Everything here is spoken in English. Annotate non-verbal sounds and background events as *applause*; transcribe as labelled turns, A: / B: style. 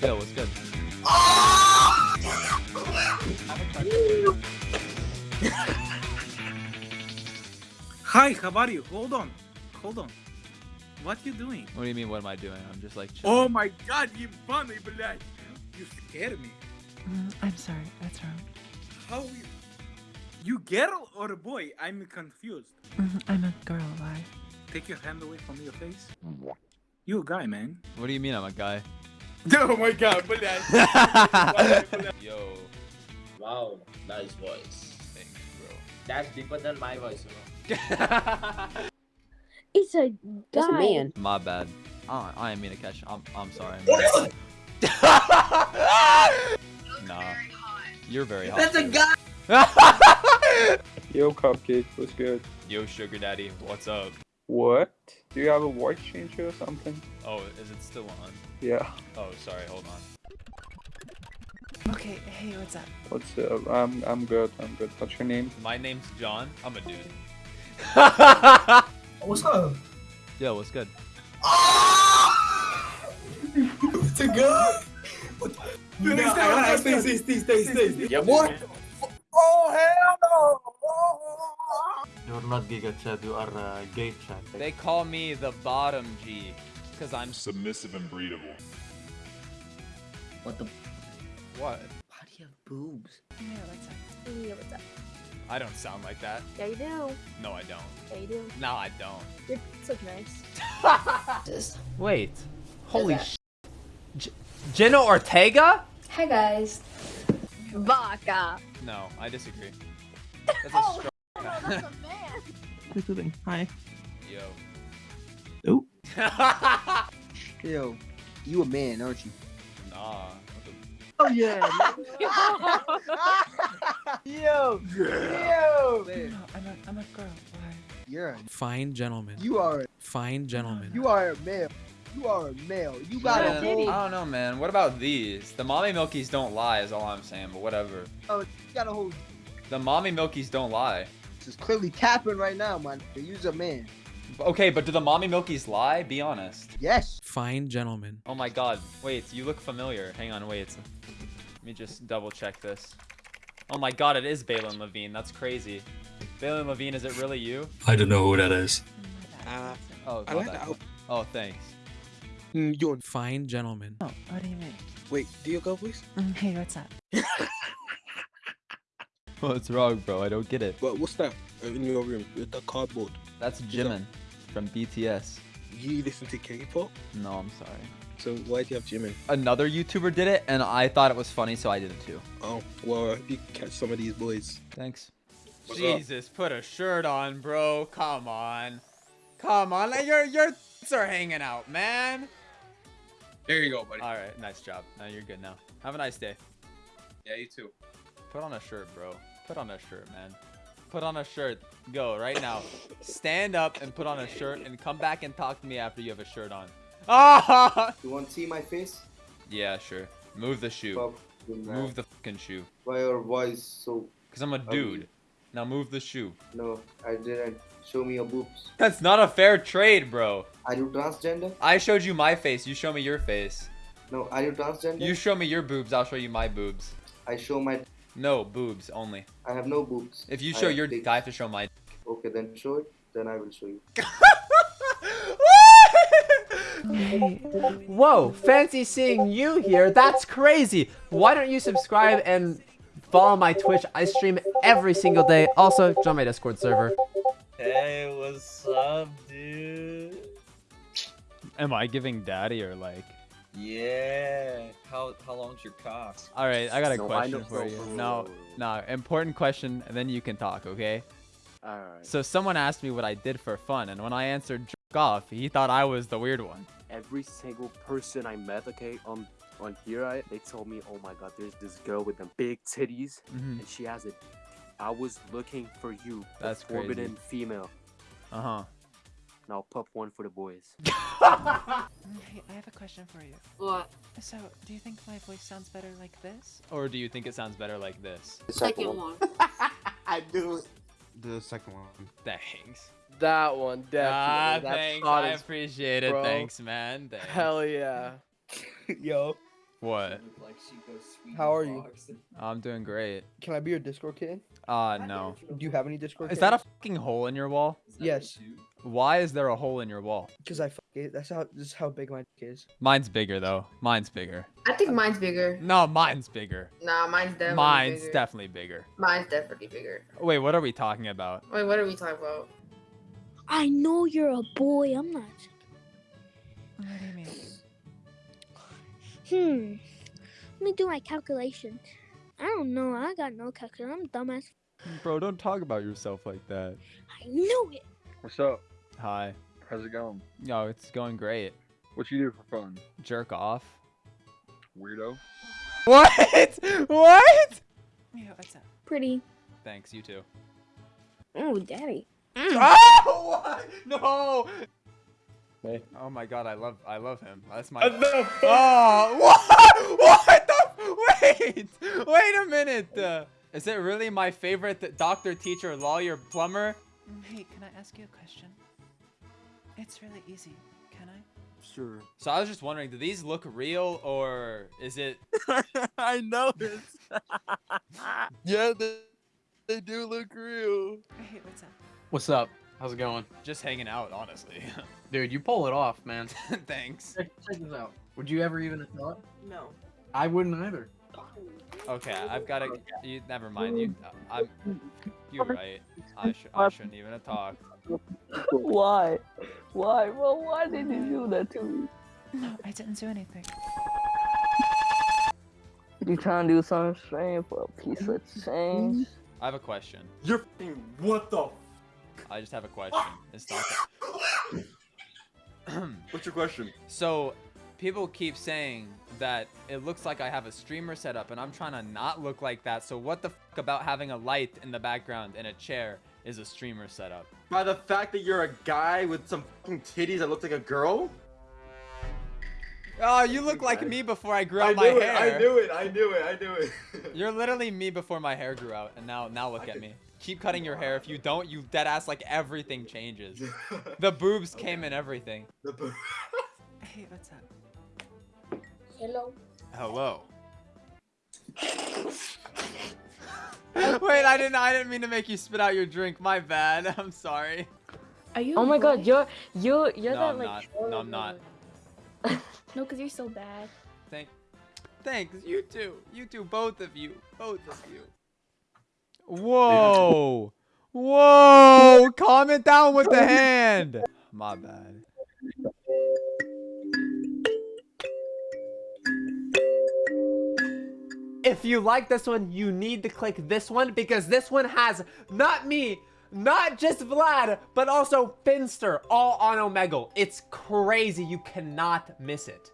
A: Yo, what's good?
B: Hi, how are you? Hold on. Hold on. What you doing?
A: What do you mean? What am I doing? I'm just like chilling.
B: Oh my god, ебаный, блядь. You scare me.
C: Mm, I'm sorry, that's wrong.
B: How you... You girl or a boy? I'm confused.
C: Mm, I'm a girl, why?
B: Take your hand away from your face. You a guy, man.
A: What do you mean I'm a guy? *laughs*
B: Oh my god, блядь. *laughs*
A: Yo,
D: Wow, nice voice.
A: thanks,
D: That's deeper than my voice, you know. *laughs*
A: bro.
E: It's a
F: That's a
E: guy.
F: man.
A: My bad. I, I didn't mean to catch. I'm, I'm sorry. nah. You're very hot.
D: That's a
A: too.
D: guy.
G: Yo, Cupcake, what's good?
A: Yo, sugar daddy, what's up?
G: What? Do you have a voice changer or something?
A: Oh, is it still on?
G: Yeah.
A: Oh, sorry. Hold on.
C: Okay, hey, what's up?
G: What's up? I'm I'm good. I'm good. What's your name?
A: My name's John. I'm a dude. *laughs*
D: What's up?
A: Yo, what's good?
D: It's a guy. No, stay, stay, stay, stay, stay, stay. Yeah, boy. Oh hell no!
H: You're not Giga Chad, you are uh, Gay Chad.
A: They call me the bottom G, cause I'm
I: submissive and breedable.
D: What the?
A: what?
D: Why do you have boobs?
C: Yeah, what's up?
E: Yeah, what's up?
A: I don't sound like that.
E: Yeah, you do.
A: No, I don't.
E: Yeah, you do.
A: No, I don't.
E: You're so nice. *laughs*
A: Wait. Holy sh. J- Jenna Ortega?
E: Hi guys. Baka.
A: No, I disagree. That's a
E: Oh,
A: strong. *laughs*
E: Oh, no, that's a man.
H: Including, hi.
A: Yo.
H: Oh. *laughs*
F: Yo, you a man, aren't you?
A: nah. what the-
F: Oh yeah. *laughs* Yo. Yo.
C: No, I'm a, I'm a girl, why?
F: You're a,
J: Fine gentleman.
F: you are a
J: Fine gentleman.
F: you are a male. You are a male. You got
A: Man,
F: a
A: I
F: whole.
A: don't know, man. What about these? The mommy milkies don't lie, is all I'm saying, but whatever.
F: Oh, you got a whole.
A: The mommy milkies don't lie.
F: This is clearly tapping right now, man. You's a man.
A: Okay, but do the mommy milkies lie? Be honest.
F: Yes.
J: Fine gentleman.
A: Oh my god. Wait, you look familiar. Hang on, wait. Let me just double check this. Oh my god, it is Balin Levine. That's crazy. Balin Levine, is it really you?
H: I don't know who that is.
J: Uh,
A: Oh,
J: I
A: my
J: like the out-
A: Oh, thanks.
J: Mm, Yo, fine gentleman.
C: Oh, what do you mean?
J: Wait, do you go, please?
C: Mm, hey, what's up? *laughs*
A: What's wrong, bro? I don't get it.
J: But what's that Uh, in your room with the cardboard?
A: That's Jimin from BTS.
J: You listen to K-pop?
A: No, I'm sorry.
J: So why do you have Jimin?
A: Another YouTuber did it, and I thought it was funny, so I did it too.
J: Oh, well, I hope you catch some of these boys.
A: Thanks.
J: What's up?
A: Jesus, put a shirt on, bro. Come on. Come on. Like, your your tits are hanging out, man.
B: There you go, buddy.
A: All right, nice job. Now you're good now. Have a nice day.
B: Yeah, you too.
A: Put on a shirt, bro. Put on a shirt, man. Put on a shirt. Go right now. Stand up and put on a shirt and come back and talk to me after you have a shirt on. Ah! *laughs*
K: You want to see my face?
A: Yeah, sure. Move the shoe.
K: Fuck you, man.
A: Move the fucking shoe.
K: Why your voice so?
A: Cause I'm a dude. Now move the shoe.
K: No, I didn't. Show me your boobs.
A: That's not a fair trade, bro.
K: Are you transgender?
A: I showed you my face. You show me your face.
K: No, are you transgender?
A: You show me your boobs. I'll show you my boobs.
K: I show my.
A: No, boobs only.
K: I have no boobs.
A: If you show
K: have
A: your,
K: dick.
A: I have to show my.
K: Okay, then show it. Then I will show you. *laughs*
L: Whoa, fancy seeing you here. That's crazy. Why don't you subscribe and follow my Twitch? I stream every single day. Also, join my Discord server.
D: Hey, what's up, dude?
A: Am I giving daddy or like?
D: Yeah. How how long's your cock?
A: All right, I got a
F: No,
A: question for you. No, no, important question, and then you can talk, okay?
F: Alright.
A: So someone asked me what I did for fun, and when I answered jerk off, he thought I was the weird one.
H: Every single person I met, okay, on on here, I, they told me, oh my god, there's this girl with the big titties,
A: Mhm.
H: and she has it. I was looking for you, the
A: That's crazy.
H: forbidden female.
A: Uh huh.
H: Now pop one for the boys. *laughs*
C: Hey, I have a question for you.
E: What?
C: So, do you think my voice sounds better like this?
A: Or do you think it sounds better like this?
K: The
E: Second one. *laughs*
F: I do.
J: The second one.
A: Thanks.
F: That one
A: Ah,
F: definitely. That's
A: thanks.
F: hot
A: I
F: as
A: appreciate it.
F: bro.
A: Thanks, man. Thanks.
F: hell yeah. *laughs*
J: Yo,
A: What?
F: How are you?
A: I'm doing great.
F: Can I be your Discord kid?
A: Uh, no.
F: Do you have any Discord?
A: Is that a fucking hole in your wall?
F: Yes,
A: Why is there a hole in your wall?
F: because I fuck it. That's how. This is how big my dick is.
A: Mine's bigger though. Mine's bigger.
I: I think mine's bigger.
A: No, mine's bigger.
I: Nah, mine's definitely
A: Mine's
I: bigger.
A: definitely bigger.
I: Mine's definitely bigger.
A: Wait, what are we talking about?
I: Wait, what are we talking about?
E: I know you're a boy. I'm not.
C: What do you mean?
E: Hmm. Let me do my calculation. I don't know. I got no calculation. I'm dumbass.
A: Bro, don't talk about yourself like that.
E: I knew it.
G: What's up?
A: Hi.
G: How's it going?
A: Yo, it's going great.
G: What you do for fun?
A: Jerk off.
G: Weirdo.
A: What? *laughs* What?
C: Yeah, what's up?
E: Pretty.
A: Thanks, you too.
E: Oh, daddy. *laughs*
A: Oh, what? No.
G: Hey.
A: Oh my god, I love I love him. That's my
D: Enough. *laughs*
A: Oh, what? What the Wait. Wait a minute. Uh, is it really my favorite doctor, teacher, lawyer, plumber?
C: Hey, can I ask you a question? It's really easy. Can I?
H: Sure.
A: So I was just wondering, do these look real or is it *laughs*
H: I know noticed. *laughs* yeah, they, they do look real.
C: Hey, what's up?
L: What's up? How's it going?
A: just hanging out, honestly? *laughs*
L: Dude, you pull it off, man. *laughs*
A: Thanks.
L: Check, check this out. Would you ever even have thought?
I: No.
L: I wouldn't either.
A: Okay, I've got to. You never mind. You, I'm. You're right. I should. I shouldn't even have talked.
E: Why? Why? Well, why did you do that to me?
C: No, I didn't do anything.
E: You trying to do something strange for a piece of change?
A: I have a question.
D: You're fucking what the?
A: I just have a question. It's not. That... *coughs*
D: What's your question?
A: so, people keep saying that it looks like I have a streamer set up, and I'm trying to not look like that. So, what the fuck about having a light in the background and a chair is a streamer setup?
D: By the fact that you're a guy with some fucking titties that looks like a girl?
A: Oh, you look like me before I grew
D: I
A: out my
D: it.
A: hair.
D: I knew it. I knew it. I knew it. *laughs*
A: You're literally me before my hair grew out, and now now look at me. Keep cutting your hair. If you don't, you dead ass like everything changes. *laughs* The boobs came in everything.
D: The boo- *laughs*
C: Hey, what's up?
E: Hello.
A: Hello. Wait, I didn't. I didn't mean to make you spit out your drink. My bad. *laughs* I'm sorry.
E: Are you?
M: Oh my god, you're you you're
A: No,
M: that
A: I'm
M: like
A: not. No, I'm not.
E: No, cause you're so bad.
A: Thank. Thanks. You too. You too. Both of you. Both of you. Whoa. Whoa. It down with the hand. My bad.
L: If you like this one, you need to click this one because this one has not me, not just Vlad, but also Finster all on Omegle. It's crazy. You cannot miss it.